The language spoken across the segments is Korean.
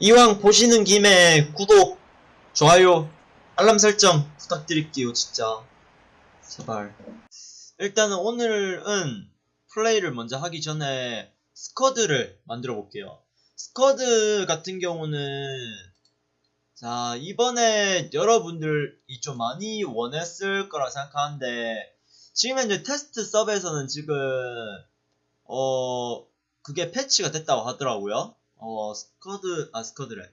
이왕 보시는 김에 구독, 좋아요, 알람 설정 부탁드릴게요, 진짜. 제발. 일단은 오늘은 플레이를 먼저 하기 전에 스쿼드를 만들어 볼게요. 스쿼드 같은 경우는 자 이번에 여러분들이 좀 많이 원했을 거라 생각하는데 지금 현재 테스트 서버에서는 지금 어 그게 패치가 됐다고 하더라고요. 어 squad 아 squad래.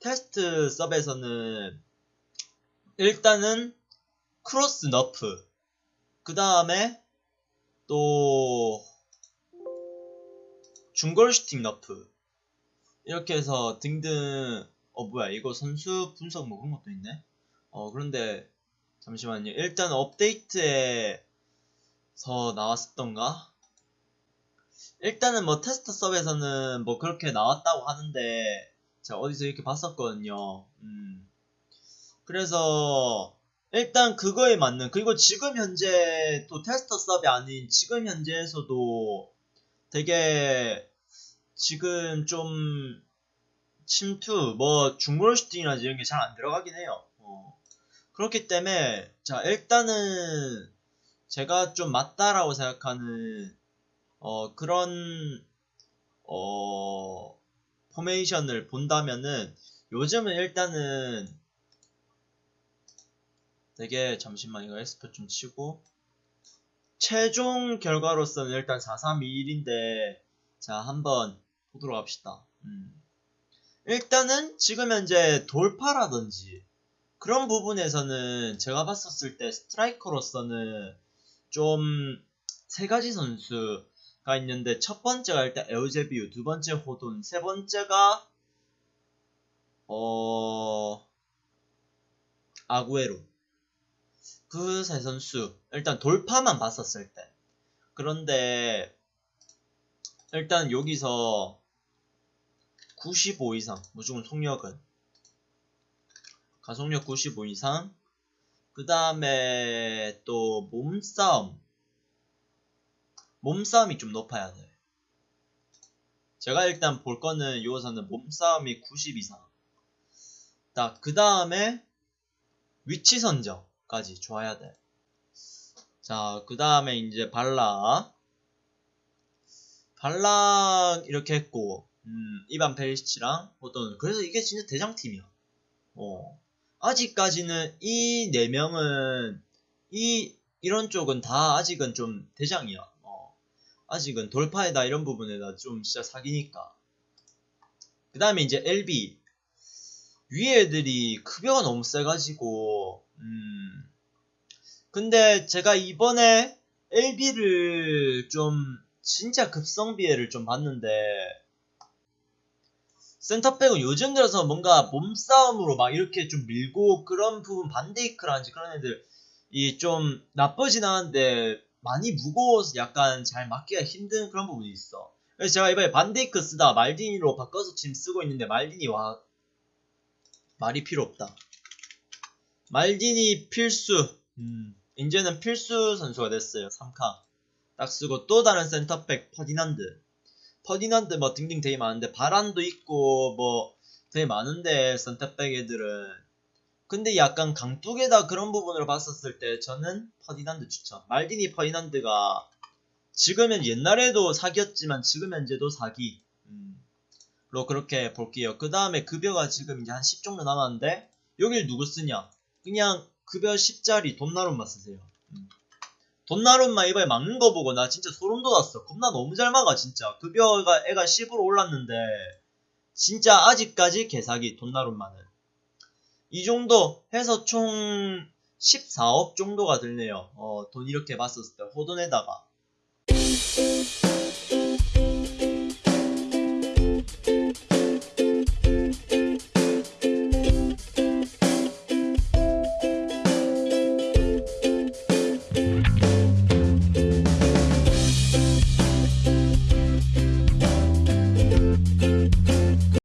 테스트 서버에서는 일단은 크로스 nerf. 그 다음에 또 중골 슈팅 nerf. 이렇게 해서 등등 어 뭐야 이거 선수 분석 뭐 그런 것도 있네. 어 그런데 잠시만요. 일단 업데이트에서 나왔었던가 일단은 뭐 테스트 서버에서는 뭐 그렇게 나왔다고 하는데 제가 어디서 이렇게 봤었거든요 음 그래서 일단 그거에 맞는 그리고 지금 현재 또 테스터 서버 아닌 지금 현재에서도 되게 지금 좀 침투 뭐 중골 슈팅이나 이런 게 잘 안 들어가긴 해요. 어. 그렇기 때문에 자 일단은 제가 좀 맞다라고 생각하는 어 그런 어 포메이션을 본다면은 요즘은 일단은 되게 잠시만 이거 엑스포 좀 치고 최종 결과로서는 일단 4321인데 자 한번 보도록 합시다 음. 일단은 지금 현재 돌파라든지 그런 부분에서는 제가 봤었을 때 스트라이커로서는 좀 세 가지 선수 가 있는데 첫 번째가 일단 에우제비우 두 번째 호돈 세 번째가 어 아구에로. 그 세 선수 일단 돌파만 봤었을 때. 그런데 일단 여기서 95 이상 무조건 속력은. 가속력 95 이상. 그 다음에 또 몸싸움 몸싸움이 좀 높아야 돼 제가 일단 볼 거는 요거서는 몸싸움이 90 이상 딱 그 다음에 위치 선정까지 좋아야 돼 자, 그 다음에 이제 발락. 발락 이렇게 했고, 음, 이반 페리시치랑 호돈. 그래서 이게 진짜 대장팀이야. 어. 아직까지는 이 네 명은, 이, 이런 쪽은 다 아직은 좀 대장이야. 어. 아직은 돌파에다 이런 부분에다 좀 진짜 사기니까. 그 다음에 이제 LB. 위에 애들이 급여가 너무 세가지고, 음, 근데 제가 이번에 LB를 좀 진짜 급성비애를 좀 봤는데 센터백은 요즘 들어서 뭔가 몸싸움으로 막 이렇게 좀 밀고 그런 부분 반데이크라든지 그런 애들 이 좀 나쁘진 않은데 많이 무거워서 약간 잘 맞기가 힘든 그런 부분이 있어 그래서 제가 이번에 반데이크 쓰다 말디니로 바꿔서 지금 쓰고 있는데 말디니 와 말이 필요 없다 말디니 필수 음. 이제는 필수 선수가 됐어요. 3카. 딱 쓰고 또 다른 센터백 퍼디난드. 퍼디난드 뭐 등등 되게 많은데 바란도 있고 뭐 되게 많은데 센터백 애들은 근데 약간 강뚝에다 그런 부분으로 봤었을 때 저는 퍼디난드 추천. 말디니 퍼디난드가 지금은 옛날에도 사기였지만 지금 현재도 사기. 음. 로 그렇게 볼게요. 그 다음에 급여가 지금 이제 한 10 정도 남았는데 여길 누구 쓰냐? 그냥 급여 10짜리 돈나룸만 쓰세요. 음. 돈나룸만 이번에 막는 거 보고 나 진짜 소름 돋았어. 겁나 너무 잘 막아 진짜. 급여가 애가 10으로 올랐는데 진짜 아직까지 개사기 돈나룸만은. 이 정도 해서 총 14억 정도가 들네요. 어, 돈 이렇게 봤었을 때 호돈에다가.